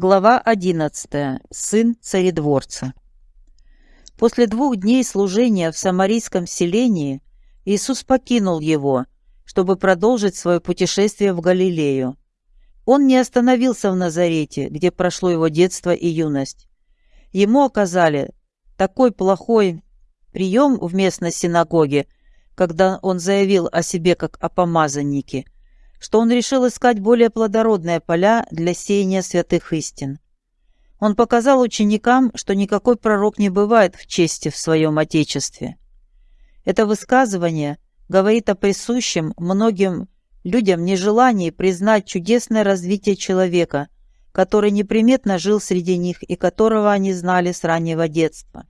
Глава 11. Сын царедворца. После двух дней служения в самарийском селении Иисус покинул его, чтобы продолжить свое путешествие в Галилею. Он не остановился в Назарете, где прошло его детство и юность. Ему оказали такой плохой прием в местной синагоге, когда он заявил о себе как о помазаннике – что он решил искать более плодородные поля для сеяния святых истин. Он показал ученикам, что никакой пророк не бывает в чести в своем Отечестве. Это высказывание говорит о присущем многим людям нежелании признать чудесное развитие человека, который неприметно жил среди них и которого они знали с раннего детства.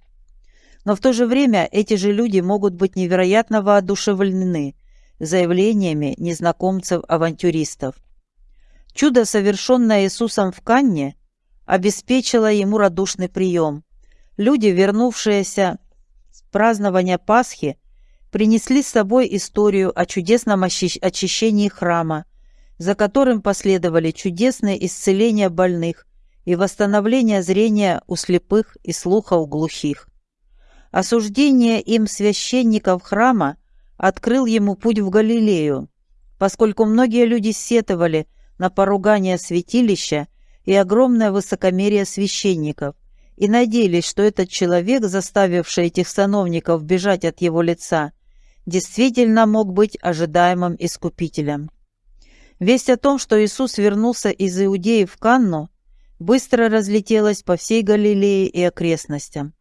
Но в то же время эти же люди могут быть невероятно воодушевлены – заявлениями незнакомцев-авантюристов. Чудо, совершенное Иисусом в Канне, обеспечило ему радушный прием. Люди, вернувшиеся с празднования Пасхи, принесли с собой историю о чудесном очищении храма, за которым последовали чудесные исцеления больных и восстановление зрения у слепых и слуха у глухих. Осуждение им священников храма открыл ему путь в Галилею, поскольку многие люди сетовали на поругание святилища и огромное высокомерие священников и надеялись, что этот человек, заставивший этих сановников бежать от его лица, действительно мог быть ожидаемым искупителем. Весть о том, что Иисус вернулся из Иудеи в Канну, быстро разлетелась по всей Галилее и окрестностям.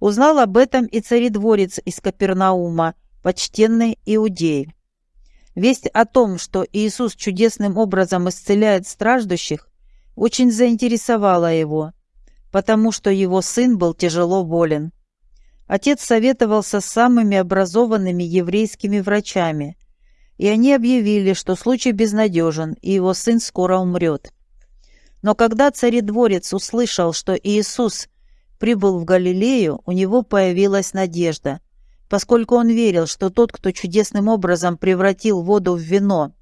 Узнал об этом и царедворец из Капернаума, почтенный иудеи. Весть о том, что Иисус чудесным образом исцеляет страждущих, очень заинтересовала его, потому что его сын был тяжело болен. Отец советовался с самыми образованными еврейскими врачами, и они объявили, что случай безнадежен, и его сын скоро умрет. Но когда царедворец услышал, что Иисус прибыл в Галилею, у него появилась надежда, поскольку он верил, что тот, кто чудесным образом превратил воду в вино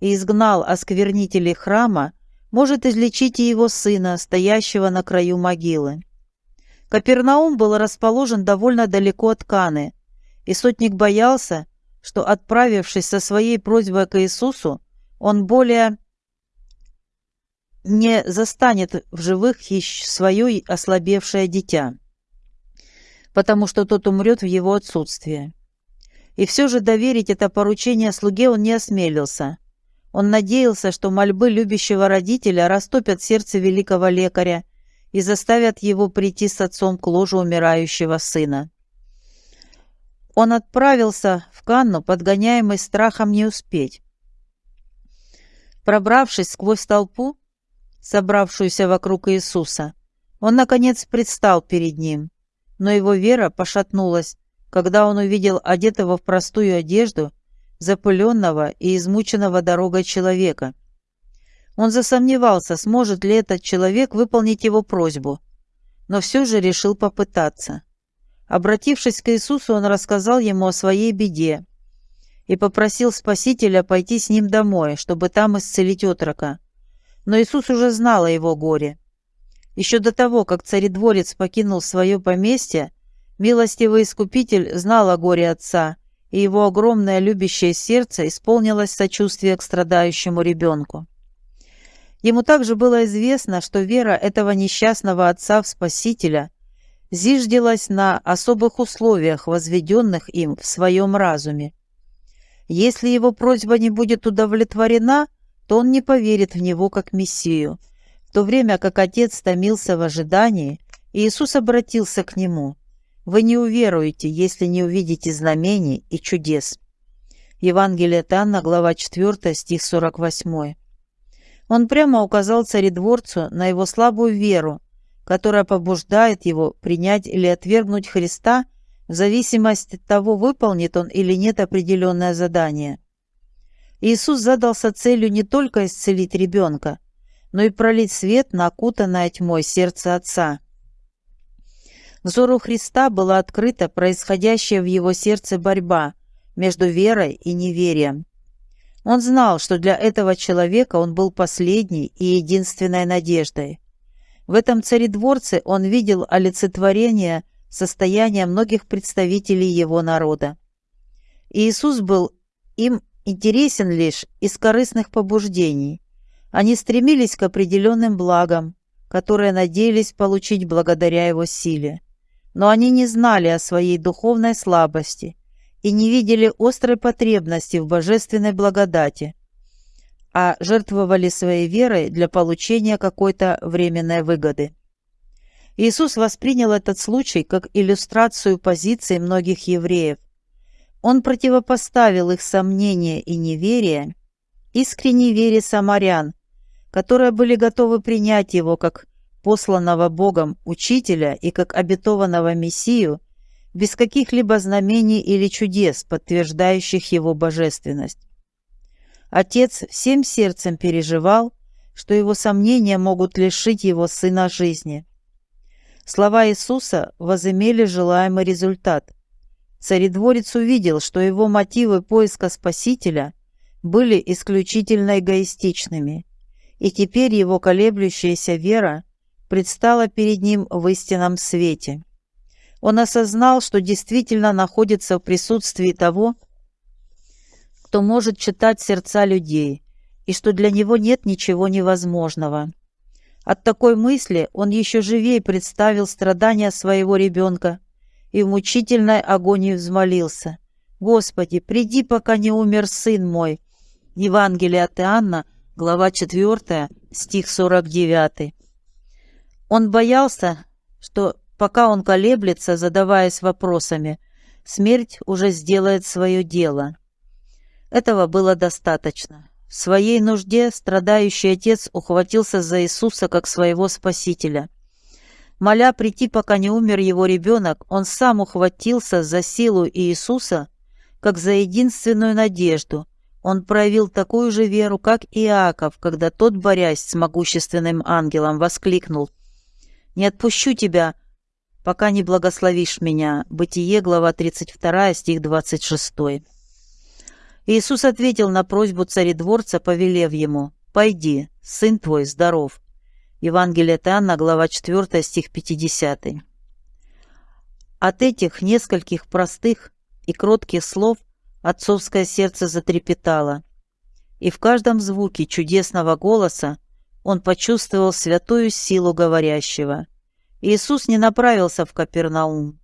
и изгнал осквернителей храма, может излечить и его сына, стоящего на краю могилы. Капернаум был расположен довольно далеко от Каны, и сотник боялся, что, отправившись со своей просьбой к Иисусу, он более не застанет в живых свое ослабевшее дитя потому что тот умрет в его отсутствие. И все же доверить это поручение слуге он не осмелился. Он надеялся, что мольбы любящего родителя растопят сердце великого лекаря и заставят его прийти с отцом к ложу умирающего сына. Он отправился в Канну, подгоняемый страхом не успеть. Пробравшись сквозь толпу, собравшуюся вокруг Иисуса, он, наконец, предстал перед ним но его вера пошатнулась, когда он увидел одетого в простую одежду, запыленного и измученного дорогой человека. Он засомневался, сможет ли этот человек выполнить его просьбу, но все же решил попытаться. Обратившись к Иисусу, он рассказал ему о своей беде и попросил Спасителя пойти с ним домой, чтобы там исцелить отрока. Но Иисус уже знал о его горе. Еще до того, как царедворец покинул свое поместье, милостивый искупитель знал о горе отца, и его огромное любящее сердце исполнилось сочувствия к страдающему ребенку. Ему также было известно, что вера этого несчастного отца в Спасителя зиждилась на особых условиях, возведенных им в своем разуме. Если его просьба не будет удовлетворена, то он не поверит в него как Мессию – то время как отец томился в ожидании, Иисус обратился к нему. «Вы не уверуете, если не увидите знамений и чудес». Евангелие от Анна, глава 4, стих 48. Он прямо указал царедворцу на его слабую веру, которая побуждает его принять или отвергнуть Христа в зависимости от того, выполнит он или нет определенное задание. Иисус задался целью не только исцелить ребенка, но и пролить свет на окутанное тьмой сердце Отца. Взору Христа была открыта происходящая в его сердце борьба между верой и неверием. Он знал, что для этого человека он был последней и единственной надеждой. В этом царедворце он видел олицетворение состояния многих представителей его народа. Иисус был им интересен лишь из корыстных побуждений. Они стремились к определенным благам, которые надеялись получить благодаря его силе. Но они не знали о своей духовной слабости и не видели острой потребности в божественной благодати, а жертвовали своей верой для получения какой-то временной выгоды. Иисус воспринял этот случай как иллюстрацию позиции многих евреев. Он противопоставил их сомнения и неверие искренней вере самарян, которые были готовы принять его как посланного Богом учителя и как обетованного Мессию без каких-либо знамений или чудес, подтверждающих его божественность. Отец всем сердцем переживал, что его сомнения могут лишить его сына жизни. Слова Иисуса возымели желаемый результат. Царедворец увидел, что его мотивы поиска Спасителя были исключительно эгоистичными, и теперь его колеблющаяся вера предстала перед ним в истинном свете. Он осознал, что действительно находится в присутствии того, кто может читать сердца людей, и что для него нет ничего невозможного. От такой мысли он еще живее представил страдания своего ребенка и в мучительной агонии взмолился. «Господи, приди, пока не умер сын мой». Евангелие от Иоанна, глава 4, стих 49. Он боялся, что Пока он колеблется, задаваясь вопросами, смерть уже сделает свое дело. Этого было достаточно. В своей нужде страдающий отец ухватился за Иисуса как своего спасителя. Моля прийти, пока не умер его ребенок, он сам ухватился за силу Иисуса, как за единственную надежду. Он проявил такую же веру, как Иаков, когда тот, борясь с могущественным ангелом, воскликнул «Не отпущу тебя, пока не благословишь меня». Бытие, глава 32, стих 26. Иисус ответил на просьбу царедворца, повелев ему, «Пойди, сын твой здоров». Евангелие от глава 4, стих 50. От этих нескольких простых и кротких слов отцовское сердце затрепетало, и в каждом звуке чудесного голоса он почувствовал святую силу говорящего – Иисус не направился в Капернаум.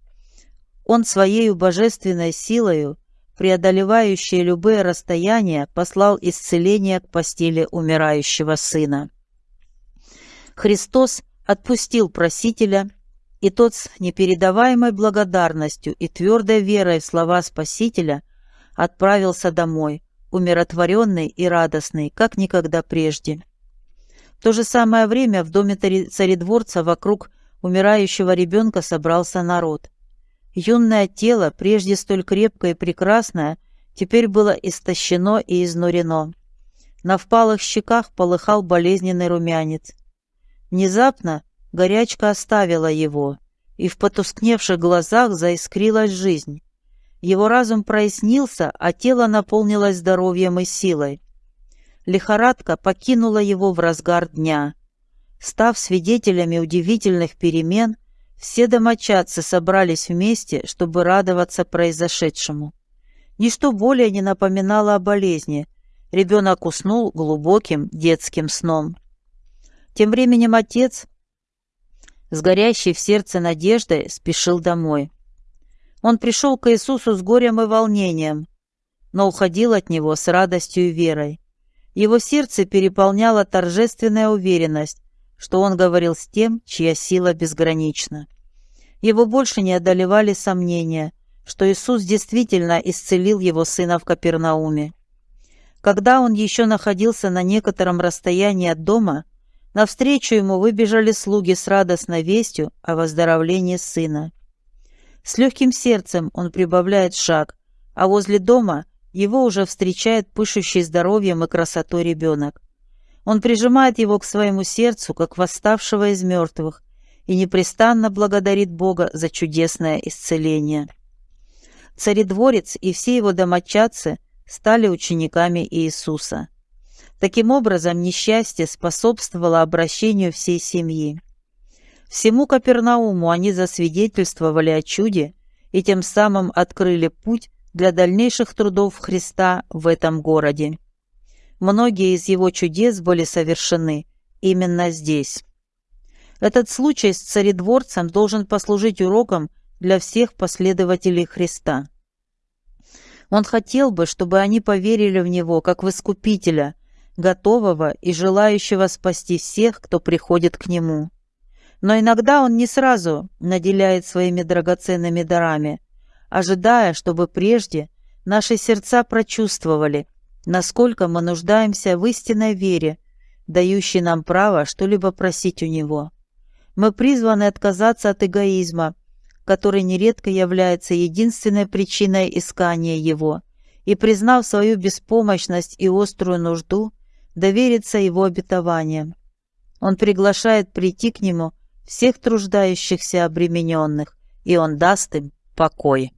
Он своей божественной силою, преодолевающей любые расстояния, послал исцеление к постели умирающего сына. Христос отпустил просителя, и тот с непередаваемой благодарностью и твердой верой в слова Спасителя отправился домой, умиротворенный и радостный, как никогда прежде. В то же самое время в доме царедворца вокруг умирающего ребенка собрался народ. Юное тело, прежде столь крепкое и прекрасное, теперь было истощено и изнурено. На впалых щеках полыхал болезненный румянец. Внезапно горячка оставила его, и в потускневших глазах заискрилась жизнь. Его разум прояснился, а тело наполнилось здоровьем и силой. Лихорадка покинула его в разгар дня. Став свидетелями удивительных перемен, все домочадцы собрались вместе, чтобы радоваться произошедшему. Ничто более не напоминало о болезни. Ребенок уснул глубоким детским сном. Тем временем отец, с горящей в сердце надеждой, спешил домой. Он пришел к Иисусу с горем и волнением, но уходил от Него с радостью и верой. Его сердце переполняла торжественная уверенность, что он говорил с тем, чья сила безгранична. Его больше не одолевали сомнения, что Иисус действительно исцелил его сына в Капернауме. Когда он еще находился на некотором расстоянии от дома, навстречу ему выбежали слуги с радостной вестью о выздоровлении сына. С легким сердцем он прибавляет шаг, а возле дома его уже встречает пышущий здоровьем и красотой ребенок. Он прижимает его к своему сердцу, как восставшего из мертвых, и непрестанно благодарит Бога за чудесное исцеление. Царедворец и все его домочадцы стали учениками Иисуса. Таким образом, несчастье способствовало обращению всей семьи. Всему Капернауму они засвидетельствовали о чуде и тем самым открыли путь для дальнейших трудов Христа в этом городе. Многие из его чудес были совершены именно здесь. Этот случай с царедворцем должен послужить уроком для всех последователей Христа. Он хотел бы, чтобы они поверили в Него как в Искупителя, готового и желающего спасти всех, кто приходит к Нему. Но иногда Он не сразу наделяет своими драгоценными дарами, ожидая, чтобы прежде наши сердца прочувствовали, насколько мы нуждаемся в истинной вере, дающей нам право что-либо просить у Него. Мы призваны отказаться от эгоизма, который нередко является единственной причиной искания Его, и, признав свою беспомощность и острую нужду, довериться Его обетованиям. Он приглашает прийти к Нему всех труждающихся обремененных, и Он даст им покой.